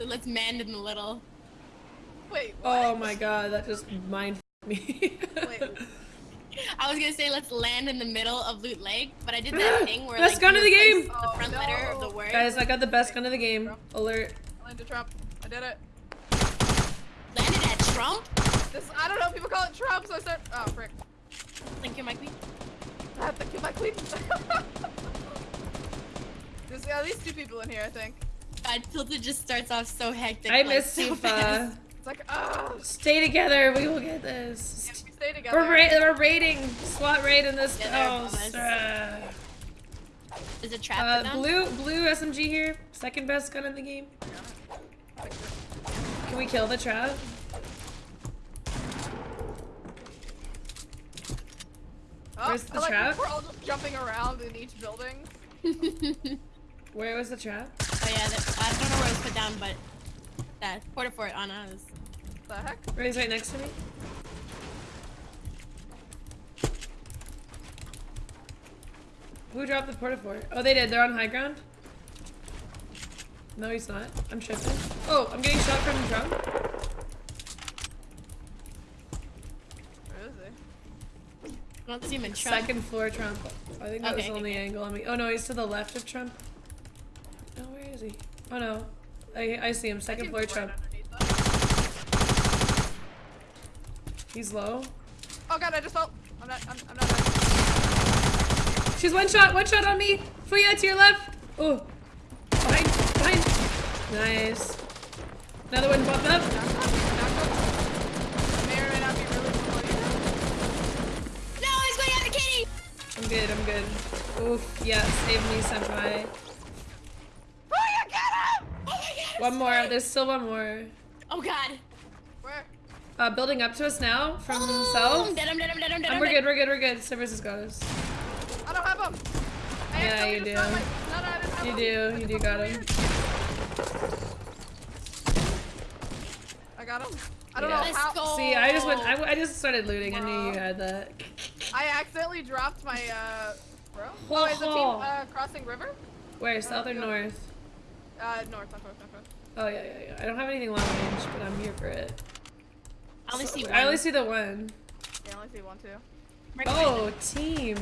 So let's man in the little. Wait. Oh what? Oh my god, that just mind me. Wait. I was gonna say let's land in the middle of Loot Lake, but I did that thing where Best like gun you of the game! The front Oh, letter of the word. Guys, I got the best gun of the game. Alert. I landed Trump. I did it. Landed at Trump. This I don't know. People call it Trump, so I start. Oh frick. Thank you, my queen. I have to kill my queen. There's at least two people in here, I think. God, Tilted just starts off so hectic. I like, miss so Tifa. fast. It's like, oh, Stay together, we will get this. if we stay together. We're, ra we're raiding, SWAT raid in this. Yeah, oh, above sir. Is it trap Uh, blue, blue SMG here. Second best gun in the game. Can we kill the trap? Oh, Where's the I like trap? We're all just jumping around in each building. Where was the trap? Yeah, that, I don't know where it was put down, but that porta fort on us. The heck? Where he's right next to me. Who dropped the porta fort? Oh, they did. They're on high ground. No, he's not. I'm tripping. Oh, I'm getting shot from drum. Where is he? I don't see him in Trump. Second floor Trump. I think that was the only okay. angle on me. Oh no, he's to the left of Trump. Oh, he? Oh no. I, I see him. Second floor can Trump. underneath us. He's low. Oh god, I just fell. I'm not. I'm, I'm not. Dead. She's one shot, one shot on me. Fuya to your left. Oh, behind, behind. Nice. Another one popped up. Knocked up. Knocked up. May or may not be really. No, he's going after Katie. I'm good, I'm good. Oof, yeah, save me, senpai. Oh, you get him! Oh my god. One more, there's still one more. Oh god. Where? Uh, building up to us now from Oh, south. dead him, dead him, dead him, dead Um, we're good, we're good, we're good. Cerberus has got us. I don't have him. I Yeah, you do. got My... No, no, I didn't You him. do, you do got so him. I got him. I don't Yeah. know Let's how. go. See, I just went, I, I just started looting. I knew you had that. I accidentally dropped my uh. Bro. Oh, is the team Ho, ho. uh, crossing river? Where, south or go. north? Uh, north, north, north, north, north. Oh yeah, yeah, yeah. I don't have anything long range, but I'm here for it. I only see one. I only see the one. Yeah, I only see one, too. Right Oh, team.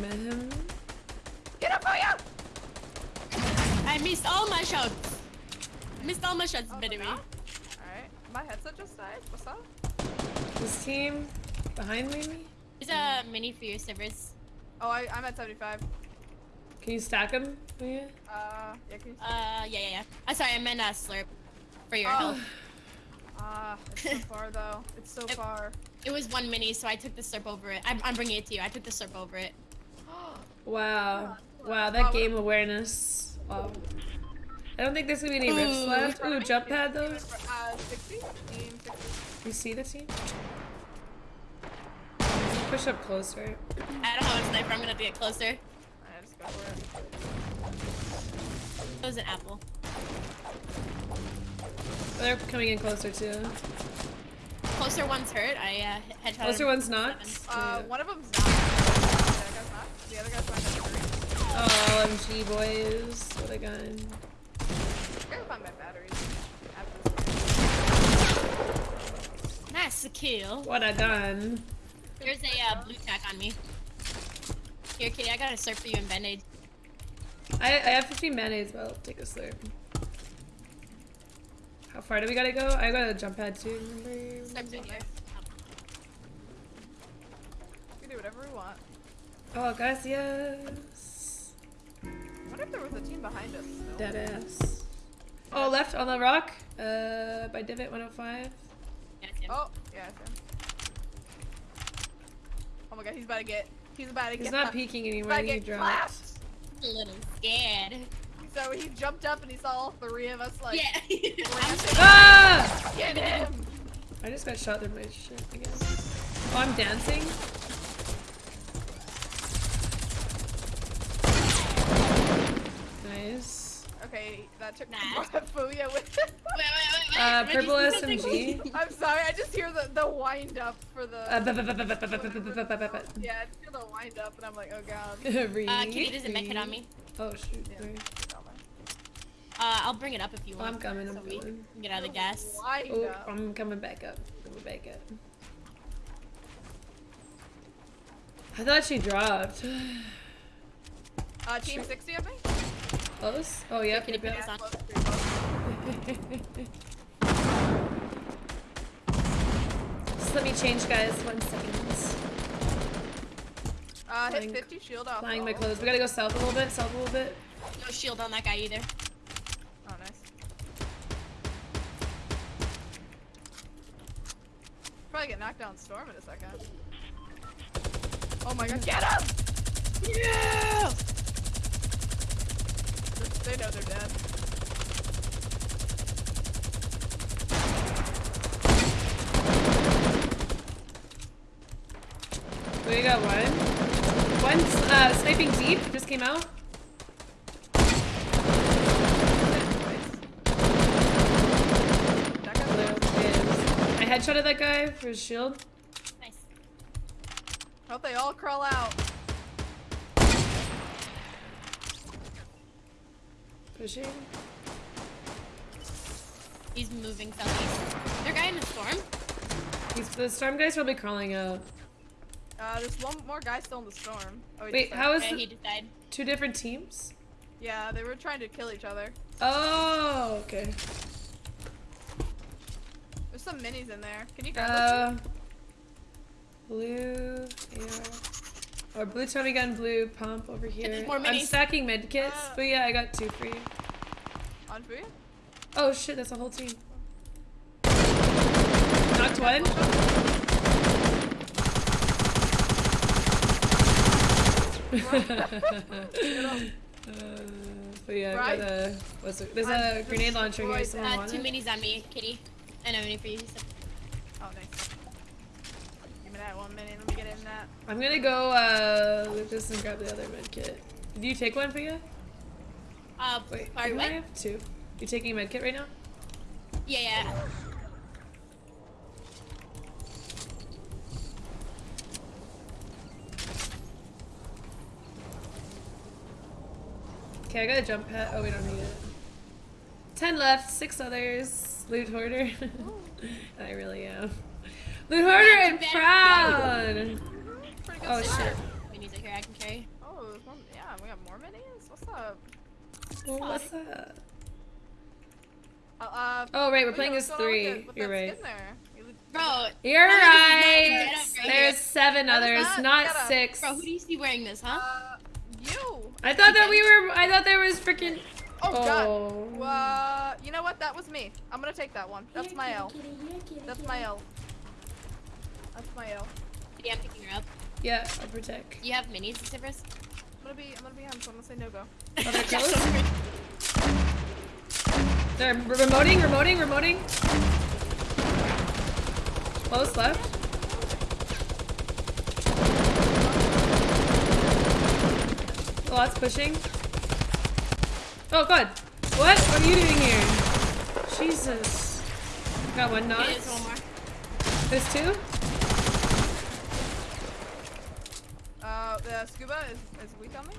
Get up, Boya! I missed all my shots. Missed all my shots, Oh, baby. no? Alright. My headset just died. What's up? This team behind me. There's a mini for your servers. Oh, I, I'm at 75. Can you stack them? Yeah. Uh, yeah, can you... Uh, yeah, yeah, yeah. I'm sorry, I meant uh, slurp for your Oh. health. Ah, it's so far, though. It's so It- far. It was one mini, so I took the slurp over it. I'm, I'm bringing it to you. I took the slurp over it. Wow. Wow, Wow, that what- game awareness. Wow. I don't think there's gonna be any rips left. Ooh, jump pad Team though. Uh, 60? Team 60. You see the team? Push up closer. I don't have a sniper. I'm gonna have to get closer. It. That was an apple. They're coming in closer too. Closer one's hurt. I uh, headshot. Closer one's not. Uh, Yeah. one of them's not. The other guy's not. The other guy's not. Oh, MG boys. What a gun. I gotta my batteries. After this. Nice kill. What a gun. There's a uh, blue tack on me. Here, kitty. I got a slurp for you and band-aid. I, I have 15 mayonnaise, but I'll take a slurp. How far do we gotta go? I got a jump pad too, remember? Slurp's in here. We can do whatever we want. Oh, gracias. I wonder if there was a team behind us. Still. Dead ass. Oh, left on the rock. Uh, by Divot 105. Yeah, it's. Oh, yeah, it's him. Oh my god, he's about to get. He's about to He's get. not clapped. peeking He's anymore. about to He get clapped. a little scared. So he jumped up and he saw all three of us like. yeah. I'm. Ah! Get him! I just got shot through my shit again. Oh, I'm dancing. Nice. Okay, that took Nah. Fuya with. Uh, purple SMG. I'm sorry, I just hear the, the wind up for the. Yeah, I just hear the wind up, and I'm like, oh god. Uh, Kitty doesn't make it on me. Oh shoot. Uh, I'll bring it up if you want. I'm coming, I'm coming. Get out of the gas. I'm coming back up. Coming back up. I thought she dropped. Uh, team 60 of me? Close? Oh, yeah. Can you put this on? Just let me change, guys. One second. Uh, hit 50 shield off. Flying my clothes. We gotta go south a little bit. South a little bit. No shield on that guy either. Oh, nice. Probably get knocked down storm in a second. Oh my god, get him! Yeah! They know they're dead. Got one. One uh, sniping deep just came out. That guy's Blue is. I headshotted that guy for his shield. Nice. Hope they all crawl out. Pushing. He's moving southeast. There guy in the storm. He's, the storm guy's probably crawling out. Uh, there's one more guy still in the storm. Oh, he Wait, just how died. Okay, the he died. two different teams? Yeah, they were trying to kill each other. Oh, okay. There's some minis in there. Can you grab Uh, blue, yeah. Or blue Tommy gun, blue pump over here. more I'm stacking med kits, Uh. but yeah, I got two free. those? On for you? Oh shit, that's a whole team. Knocked one. Uh, but yeah, Right. got a, what's it, there's I'm a grenade launcher here. destroyed Someone Uh, want two it? minis on me, Kitty. And a mini for you. So Oh, nice. Give me that one minute. Let me get in that. I'm gonna go uh, loot this and grab the other med kit. Did you take one for you? Uh, Wait, sorry, what? I have two. You taking a med kit right now? Yeah, yeah. Okay, I got a jump pad. Oh, we don't need it. Ten left, six others. Loot hoarder. I really am. Loot hoarder and proud. Oh start. shit. Minis are here I can carry. Oh, there's one. Yeah, we got more minis. What's up? Well, what's up? Uh, uh, Oh right, we're playing as going with three. the- with You're right. You look- Bro, You're How does this not right. get up right There's seven others, not six. bro, who do you see wearing this, huh? Uh, you. I thought that we were. I thought there was freaking. Oh, god. Oh. Uh, you know what? That was me. I'm gonna take that one. That's my L. That's my L. That's my L. Yeah, I'm picking her up. Yeah, I'll protect. You have minis, Cypress? I'm gonna be. I'm gonna be him. So I'm gonna say no go. Oh, they're close. They're remoting, remoting, remoting. Close left. Lots pushing. Oh god. What? What are you doing here? Jesus. Got one knock. Okay, there's one more. There's two? Uh, the scuba is, is weak on me.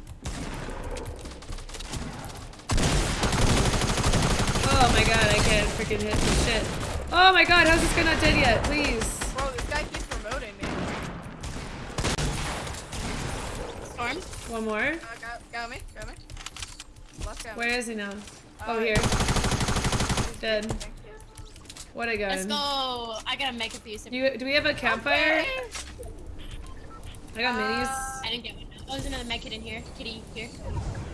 Oh my god, I can't freaking hit for shit. Oh my god, how's this guy not dead yet? Please. Bro, this guy keeps promoting me. Storm? One more. Uh, got, got me. Got me. Last guy. Where is he now? Oh, Uh, here. Dead. Thank you. What a gun. Let's go. I gotta make a few Cypress. You, do we have a campfire? Okay. I got minis. Uh, I didn't get one. Oh, there's another med kit in here. Kitty, here.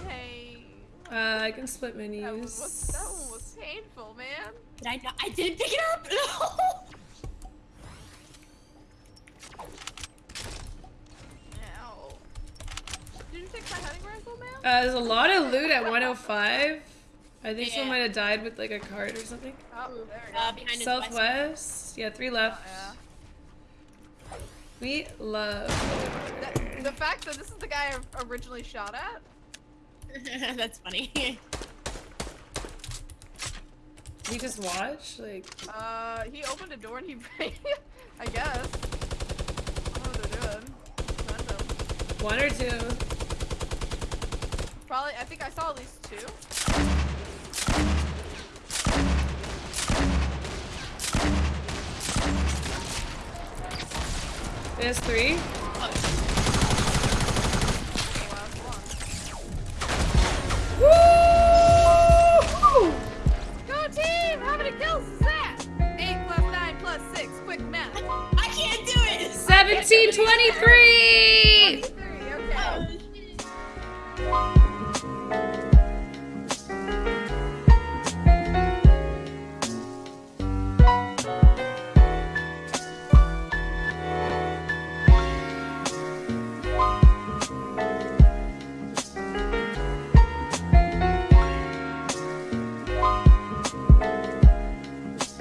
Hey. Uh, I can split That one, was, minis. that one was painful, man. Did I not? I didn't pick it up! Ow. You take my hunting rifle, man? Uh, there's a lot of loot at 105. I think Yeah. someone might have died with like a cart or something. Oh, there we. Uh, behind his Southwest. Yeah, three left. yeah. We love. The, the fact that this is the guy I originally shot at. That's funny. He just watched. Like, Uh, he opened a door and he, I guess. I don't know what they're doing. Random. one or two probably, I think I saw at least two. There's three. Woo! Go team! How many kills is that? Eight plus nine plus six. Quick math. I can't do it. Seventeen twenty-three.